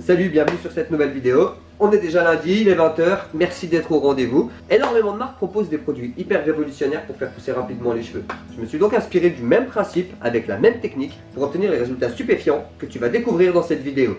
Salut, bienvenue sur cette nouvelle vidéo. On est déjà lundi, il est 20h, merci d'être au rendez-vous. Énormément de marques proposent des produits hyper révolutionnaires pour faire pousser rapidement les cheveux. Je me suis donc inspiré du même principe, avec la même technique, pour obtenir les résultats stupéfiants que tu vas découvrir dans cette vidéo.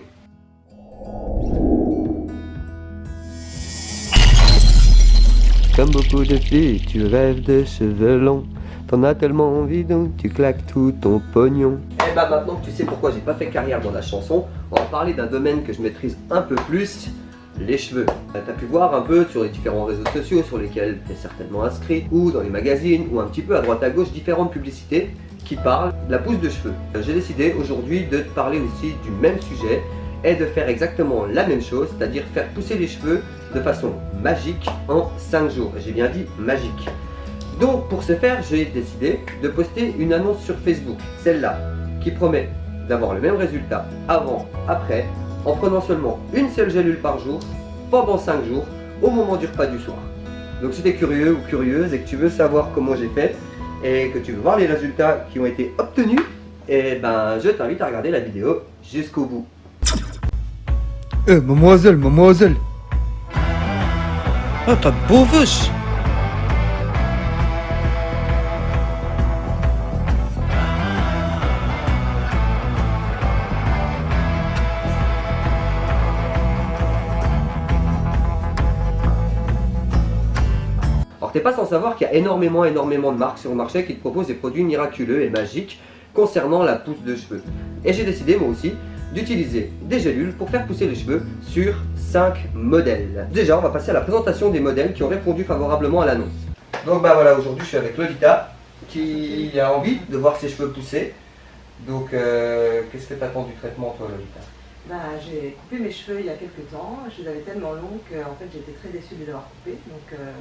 Comme beaucoup de filles, tu rêves de cheveux longs. T'en as tellement envie donc tu claques tout ton pognon. Et bah maintenant que tu sais pourquoi j'ai pas fait carrière dans la chanson, on va parler d'un domaine que je maîtrise un peu plus, les cheveux. T'as pu voir un peu sur les différents réseaux sociaux sur lesquels tu es certainement inscrit, ou dans les magazines, ou un petit peu à droite à gauche, différentes publicités qui parlent de la pousse de cheveux. J'ai décidé aujourd'hui de te parler aussi du même sujet et de faire exactement la même chose, c'est-à-dire faire pousser les cheveux de façon magique en 5 jours. J'ai bien dit magique. Donc pour ce faire, j'ai décidé de poster une annonce sur Facebook, celle-là, qui promet d'avoir le même résultat avant, après, en prenant seulement une seule gélule par jour, pendant 5 jours, au moment du repas du soir. Donc si tu es curieux ou curieuse et que tu veux savoir comment j'ai fait, et que tu veux voir les résultats qui ont été obtenus, eh ben je t'invite à regarder la vidéo jusqu'au bout. Eh, mademoiselle, mademoiselle Ah, t'as de beaux vaches Alors t'es pas sans savoir qu'il y a énormément énormément de marques sur le marché qui te proposent des produits miraculeux et magiques concernant la pousse de cheveux. Et j'ai décidé moi aussi d'utiliser des gélules pour faire pousser les cheveux sur 5 modèles. Déjà on va passer à la présentation des modèles qui ont répondu favorablement à l'annonce. Donc bah voilà aujourd'hui je suis avec Lolita qui a envie de voir ses cheveux pousser. Donc euh, qu'est-ce que tu attends du traitement toi Lolita? Bah, j'ai coupé mes cheveux il y a quelques temps, je les avais tellement longs qu'en fait j'étais très déçue de les avoir coupés, donc euh,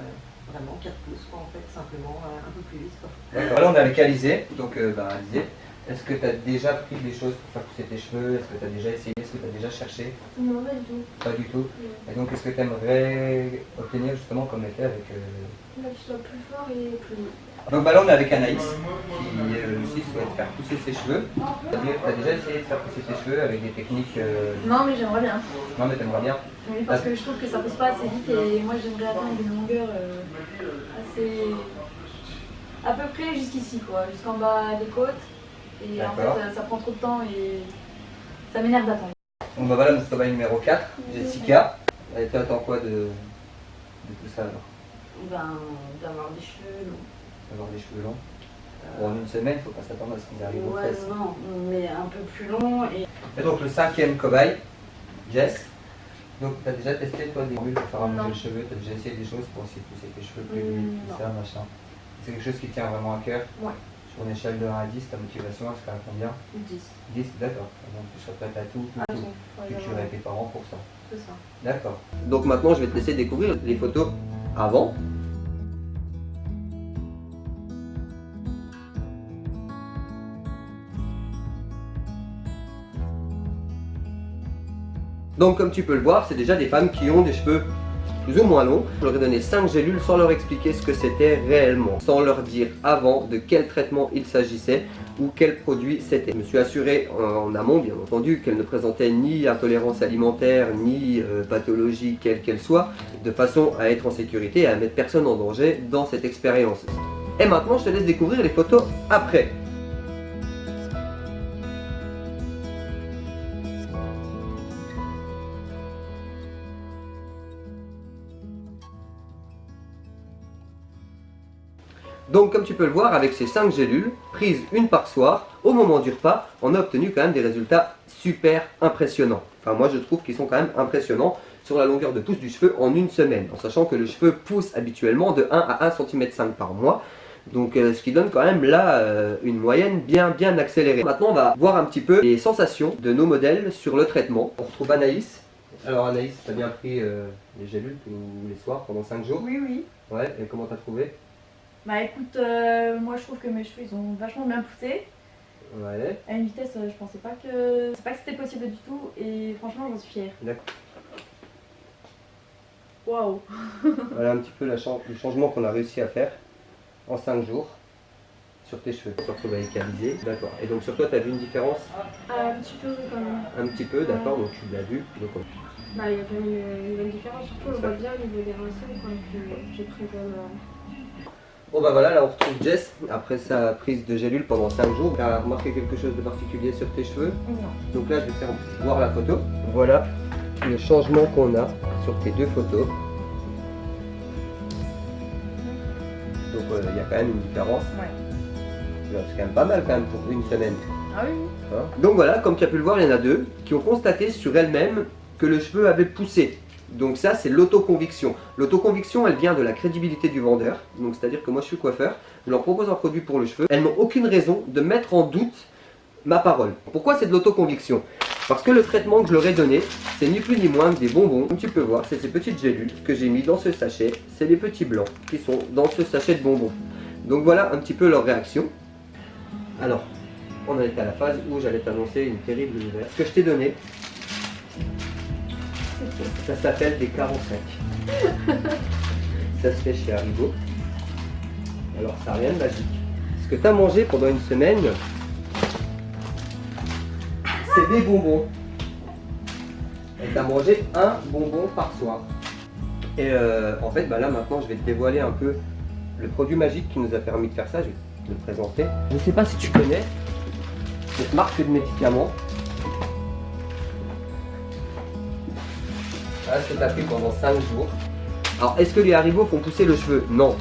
vraiment 4 pouces quoi en fait, simplement euh, un peu plus vite quoi. D'accord, là on est avec Alizé, donc euh, bah, Alizé, est-ce que tu as déjà pris des choses pour faire pousser tes cheveux? Est-ce que tu as déjà essayé? Est-ce que tu as déjà cherché? Non, pas du tout. Pas du tout. Et donc qu'est-ce que tu aimerais obtenir justement comme effet avec... euh, Là, qu'il soit plus fort et plus long. Donc bah là on est avec Anaïs qui euh, aussi souhaite faire pousser ses cheveux. C'est-à-dire tu as déjà essayé de faire pousser tes cheveux avec des techniques... euh, Non, mais j'aimerais bien. Non mais t'aimerais bien Oui, parce que je trouve que ça pousse pas assez vite et moi j'aimerais atteindre une longueur euh, assez. à peu près jusqu'ici quoi, jusqu'en bas des côtes. Et en fait, ça prend trop de temps et ça m'énerve d'attendre. Bon bah voilà notre cobaye numéro 4, Jessica. Et toi attends quoi de, de tout ça alors? Ben, d'avoir des cheveux longs. D'avoir des cheveux longs Bon, en une semaine, faut pas s'attendre à ce qu'ils arrivent aux Ouais, fesses. non, mais un peu plus long et. Et donc le cinquième cobaye, Jess. Donc tu as déjà testé toi des formules pour faire allonger Non. le cheveu, tu as déjà essayé des choses pour essayer de pousser tes cheveux plus Mm, vite, tout non. ça, machin? C'est quelque chose qui tient vraiment à cœur? Ouais. Sur une échelle de 1 à 10, ta motivation elle serait à combien? 10. 10, d'accord. Donc tu serais prête à tout, tout, Ah, tout. Tu tuerais tes parents pour ça. c'est ça. D'accord. Donc maintenant je vais te laisser découvrir les photos avant. Donc comme tu peux le voir, c'est déjà des femmes qui ont des cheveux plus ou moins longs. Je leur ai donné 5 gélules sans leur expliquer ce que c'était réellement, sans leur dire avant de quel traitement il s'agissait ou quel produit c'était. Je me suis assuré en, amont, bien entendu, qu'elles ne présentaient ni intolérance alimentaire, ni euh, pathologie quelle qu'elle soit, de façon à être en sécurité et à mettre personne en danger dans cette expérience. Et maintenant, je te laisse découvrir les photos après. Donc comme tu peux le voir, avec ces 5 gélules, prises une par soir, au moment du repas, on a obtenu quand même des résultats super impressionnants. Enfin moi je trouve qu'ils sont quand même impressionnants sur la longueur de pousse du cheveu en une semaine, en sachant que le cheveu pousse habituellement de 1 à 1 cm par mois. Donc euh, ce qui donne quand même là euh, une moyenne bien bien accélérée. Maintenant on va voir un petit peu les sensations de nos modèles sur le traitement. On retrouve Anaïs. Alors Anaïs, tu as bien pris euh, les gélules tous les soirs pendant 5 jours? Oui, oui. Ouais, et comment t'as trouvé? Bah écoute, euh, moi je trouve que mes cheveux ils ont vachement bien poussé. Ouais, À une vitesse, euh, je pensais pas que c'est pas que c'était possible du tout et franchement j'en suis fière. d'accord. Waouh Voilà un petit peu la le changement qu'on a réussi à faire en 5 jours Sur tes cheveux, sur toi égaliser. D'accord. Et donc sur toi, tu as vu une différence? Ah, un petit peu quand même. Un petit peu, d'accord, donc tu l'as vu. Donc, Bah, il y a quand même une, une bonne différence. Surtout, on voit bien au niveau des racines j'ai pris comme. Bon bah voilà, là on retrouve Jess après sa prise de gélule pendant 5 jours. Tu as remarqué quelque chose de particulier sur tes cheveux? Non. Donc là je vais faire voir la photo. Voilà le changement qu'on a sur tes deux photos. Donc euh, il y a quand même une différence. Ouais. C'est quand même pas mal quand même pour une semaine. Ah oui, Hein? Donc voilà, comme tu as pu le voir, il y en a deux qui ont constaté sur elles-mêmes que le cheveu avait poussé. Donc ça, c'est l'autoconviction. L'autoconviction, elle vient de la crédibilité du vendeur. Donc c'est-à-dire que moi, je suis coiffeur, je leur propose un produit pour le cheveu. Elles n'ont aucune raison de mettre en doute ma parole. Pourquoi c'est de l'autoconviction? Parce que le traitement que je leur ai donné, c'est ni plus ni moins que des bonbons. Comme tu peux voir, c'est ces petites gélules que j'ai mis dans ce sachet. C'est les petits blancs qui sont dans ce sachet de bonbons. Donc voilà un petit peu leur réaction. Alors, on en est à la phase où j'allais t'annoncer une terrible nouvelle. Ce que je t'ai donné, ça s'appelle des 45. ça se fait chez Haribo. Alors ça n'a rien de magique. Ce que tu as mangé pendant une semaine, c'est des bonbons. Et tu as mangé un bonbon par soir. Et euh, en fait, bah là maintenant, je vais te dévoiler un peu le produit magique qui nous a permis de faire ça. Je vais te le présenter. Je ne sais pas si tu connais cette marque de médicaments. Tu as pris pendant 5 jours. Alors, est-ce que les haribots font pousser le cheveu? Non.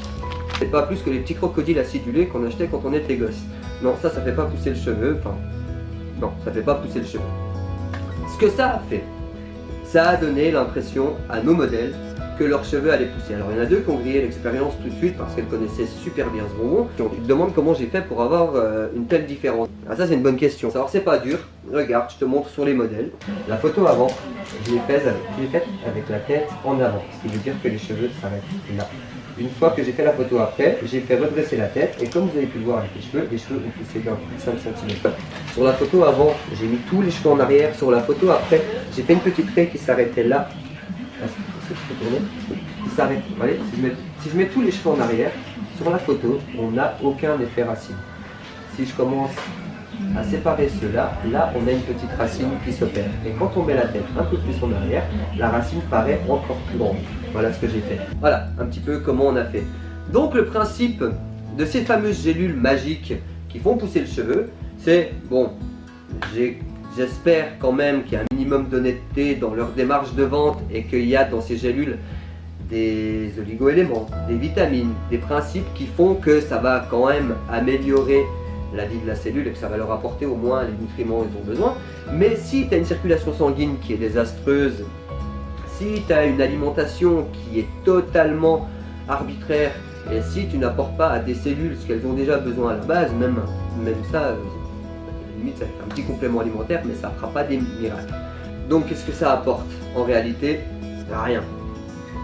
C'est pas plus que les petits crocodiles acidulés qu'on achetait quand on était gosse. Non, ça, ça fait pas pousser le cheveu. Enfin, non, ça fait pas pousser le cheveu. Ce que ça a fait, ça a donné l'impression à nos modèles que leurs cheveux allaient pousser. Alors il y en a deux qui ont grillé l'expérience tout de suite parce qu'elles connaissaient super bien ce bonbon. Donc tu te demandes comment j'ai fait pour avoir euh, une telle différence. Ah ça c'est une bonne question. Alors c'est pas dur. Regarde, je te montre sur les modèles. La photo avant, je l'ai faite avec, faite avec la tête en avant. Ce qui veut dire que les cheveux s'arrêtent là. Une fois que j'ai fait la photo après, j'ai fait redresser la tête et comme vous avez pu le voir avec les cheveux, les cheveux ont poussé d'un coup de 5 cm. Sur la photo avant, j'ai mis tous les cheveux en arrière. Sur la photo après, j'ai fait une petite raie qui s'arrêtait là. S'arrête. Vous voyez, si je, mets, si je mets tous les cheveux en arrière, sur la photo, on n'a aucun effet racine. Si je commence à séparer ceux-là, là on a une petite racine qui s'opère. Et quand on met la tête un peu plus en arrière, la racine paraît encore plus grande. Voilà ce que j'ai fait. Voilà un petit peu comment on a fait. Donc le principe de ces fameuses gélules magiques qui font pousser le cheveu, c'est, bon, j'ai J'espère quand même qu'il y a un minimum d'honnêteté dans leur démarche de vente et qu'il y a dans ces gélules des oligo-éléments, des vitamines, des principes qui font que ça va quand même améliorer la vie de la cellule et que ça va leur apporter au moins les nutriments dont ils ont besoin. Mais si tu as une circulation sanguine qui est désastreuse, si tu as une alimentation qui est totalement arbitraire et si tu n'apportes pas à des cellules ce qu'elles ont déjà besoin à la base, même, même ça, euh, limite être un petit complément alimentaire, mais ça ne fera pas des miracles. Donc qu'est-ce que ça apporte En réalité, rien.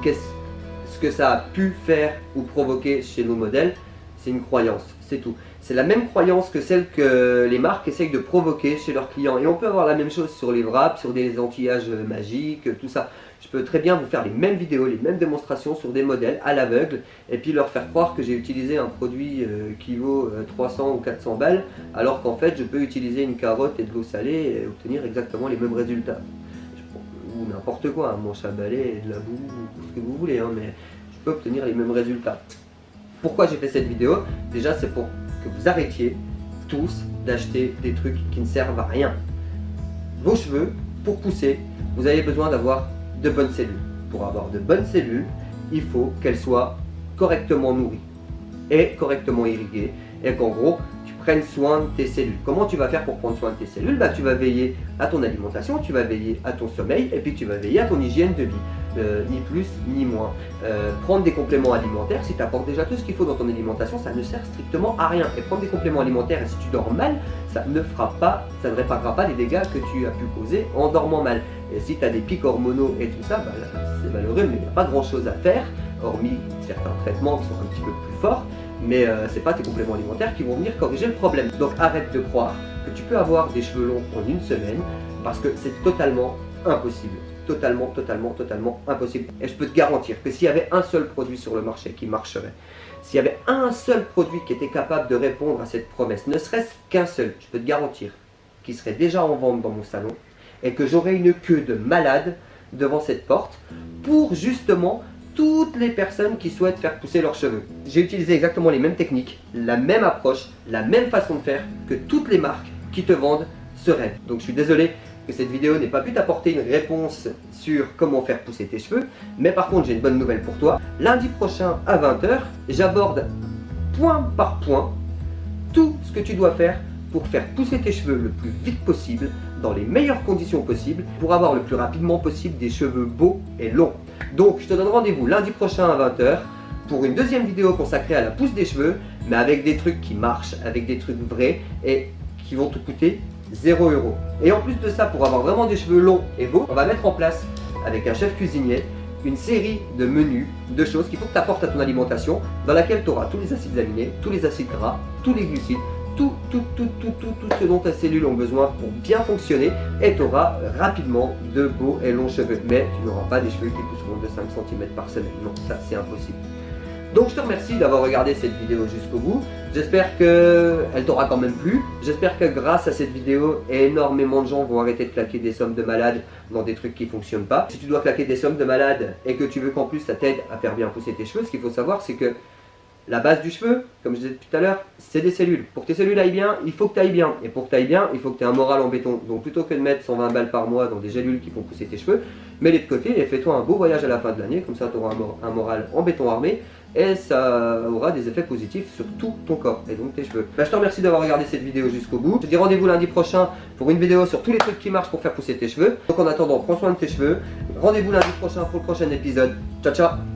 Qu'est-ce que ça a pu faire ou provoquer chez nos modèles? C'est une croyance, c'est tout. C'est la même croyance que celle que les marques essayent de provoquer chez leurs clients. Et on peut avoir la même chose sur les wraps, sur des antillages magiques, tout ça. Je peux très bien vous faire les mêmes vidéos, les mêmes démonstrations sur des modèles à l'aveugle et puis leur faire croire que j'ai utilisé un produit euh, qui vaut euh, 300 ou 400 balles alors qu'en fait je peux utiliser une carotte et de l'eau salée et obtenir exactement les mêmes résultats. Ou n'importe quoi, un manche à balai de la boue, ou ce que vous voulez, hein, mais je peux obtenir les mêmes résultats. Pourquoi j'ai fait cette vidéo? Déjà c'est pour que vous arrêtiez tous d'acheter des trucs qui ne servent à rien. Vos cheveux, pour pousser, vous avez besoin d'avoir de bonnes cellules. Pour avoir de bonnes cellules, il faut qu'elles soient correctement nourries et correctement irriguées et qu'en gros, tu prennes soin de tes cellules. Comment tu vas faire pour prendre soin de tes cellules? Bah, Tu vas veiller à ton alimentation, tu vas veiller à ton sommeil et puis tu vas veiller à ton hygiène de vie. Euh, ni plus ni moins. Euh, prendre des compléments alimentaires, si tu apportes déjà tout ce qu'il faut dans ton alimentation, ça ne sert strictement à rien. Et prendre des compléments alimentaires, et si tu dors mal, ça ne fera pas, ça ne réparera pas les dégâts que tu as pu causer en dormant mal. Et si tu as des pics hormonaux et tout ça, bah, c'est malheureux, mais il n'y a pas grand chose à faire, hormis certains traitements qui sont un petit peu plus forts, mais euh, c'est pas tes compléments alimentaires qui vont venir corriger le problème. Donc arrête de croire que tu peux avoir des cheveux longs en une semaine, parce que c'est totalement impossible. totalement, totalement, totalement impossible. Et je peux te garantir que s'il y avait un seul produit sur le marché qui marcherait, s'il y avait un seul produit qui était capable de répondre à cette promesse, ne serait-ce qu'un seul, je peux te garantir qu'il serait déjà en vente dans mon salon et que j'aurais une queue de malade devant cette porte pour justement toutes les personnes qui souhaitent faire pousser leurs cheveux. J'ai utilisé exactement les mêmes techniques, la même approche, la même façon de faire que toutes les marques qui te vendent ce rêve. Donc je suis désolé que cette vidéo n'ait pas pu t'apporter une réponse sur comment faire pousser tes cheveux, mais par contre j'ai une bonne nouvelle pour toi. Lundi prochain à 20h, j'aborde point par point tout ce que tu dois faire pour faire pousser tes cheveux le plus vite possible, dans les meilleures conditions possibles, pour avoir le plus rapidement possible des cheveux beaux et longs. Donc je te donne rendez-vous lundi prochain à 20h pour une deuxième vidéo consacrée à la pousse des cheveux, mais avec des trucs qui marchent, avec des trucs vrais et qui vont te coûter 0 euros. Et en plus de ça, pour avoir vraiment des cheveux longs et beaux, on va mettre en place, avec un chef cuisinier, une série de menus, de choses qu'il faut que tu apportes à ton alimentation, dans laquelle tu auras tous les acides aminés, tous les acides gras, tous les glucides, tout, tout, tout, tout, tout, tout ce dont tes cellules ont besoin pour bien fonctionner et tu auras rapidement de beaux et longs cheveux. Mais tu n'auras pas des cheveux qui pousseront de 5 cm par semaine. Non, ça c'est impossible. Donc je te remercie d'avoir regardé cette vidéo jusqu'au bout. J'espère qu'elle t'aura quand même plu. J'espère que grâce à cette vidéo, énormément de gens vont arrêter de claquer des sommes de malades dans des trucs qui ne fonctionnent pas. Si tu dois claquer des sommes de malades et que tu veux qu'en plus ça t'aide à faire bien pousser tes cheveux, ce qu'il faut savoir c'est que la base du cheveu, comme je disais tout à l'heure, c'est des cellules. Pour que tes cellules aillent bien, il faut que tu ailles bien. Et pour que tu ailles bien, il faut que tu aies un moral en béton. Donc plutôt que de mettre 120 balles par mois dans des gélules qui font pousser tes cheveux, mets-les de côté et fais-toi un beau voyage à la fin de l'année. Comme ça, tu auras un moral en béton armé et ça aura des effets positifs sur tout ton corps et donc tes cheveux. Bah, je te remercie d'avoir regardé cette vidéo jusqu'au bout. Je te dis rendez-vous lundi prochain pour une vidéo sur tous les trucs qui marchent pour faire pousser tes cheveux. Donc en attendant, prends soin de tes cheveux. Rendez-vous lundi prochain pour le prochain épisode. Ciao ciao